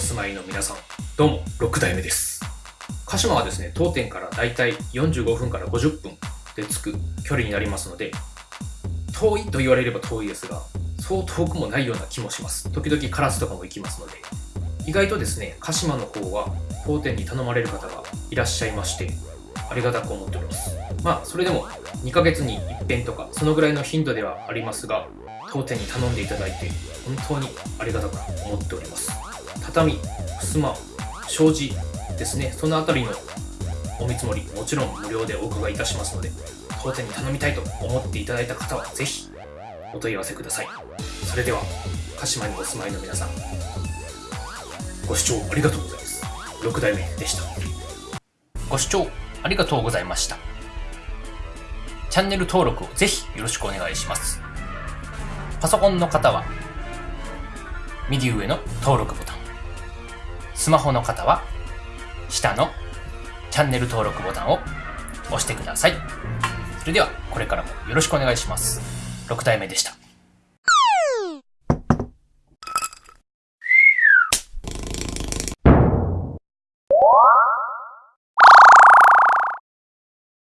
住まいの皆さん、どうも、6代目です。鹿島はですね、当店からだいたい45分から50分で着く距離になりますので、遠いと言われれば遠いですが、そう遠くもないような気もします。時々カラスとかも行きますので、意外とですね、鹿島の方は当店に頼まれる方がいらっしゃいまして、ありがたく思っております。まあ、それでも2ヶ月に一遍とか、そのぐらいの頻度ではありますが、当店に頼んでいただいて、本当にありがたく思っております。畳、襖、障子ですね、そのあたりのお見積もり、もちろん無料でお伺いいたしますので、当店に頼みたいと思っていただいた方は、ぜひお問い合わせください。それでは、鹿島にお住まいの皆さん、ご視聴ありがとうございます。6代目でした。ご視聴ありがとうございました。チャンネル登録をぜひよろしくお願いします。パソコンの方は、右上の登録ボタン。スマホの方は、下のチャンネル登録ボタンを押してください。それでは、これからもよろしくお願いします。6体目でした。